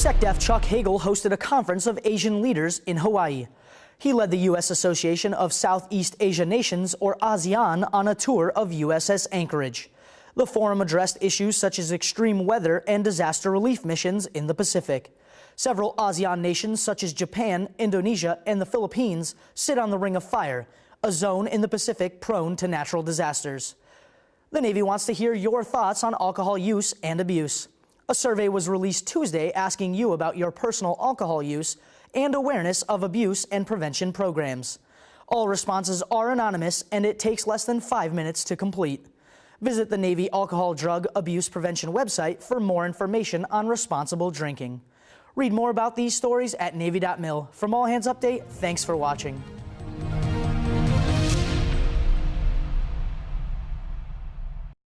SecDef Chuck Hagel hosted a conference of Asian leaders in Hawaii. He led the U.S. Association of Southeast Asia Nations, or ASEAN, on a tour of USS Anchorage. The forum addressed issues such as extreme weather and disaster relief missions in the Pacific. Several ASEAN nations, such as Japan, Indonesia, and the Philippines, sit on the Ring of Fire, a zone in the Pacific prone to natural disasters. The Navy wants to hear your thoughts on alcohol use and abuse. A survey was released Tuesday asking you about your personal alcohol use and awareness of abuse and prevention programs. All responses are anonymous and it takes less than five minutes to complete. Visit the Navy Alcohol Drug Abuse Prevention website for more information on responsible drinking. Read more about these stories at Navy.mil. From All Hands Update, thanks for watching.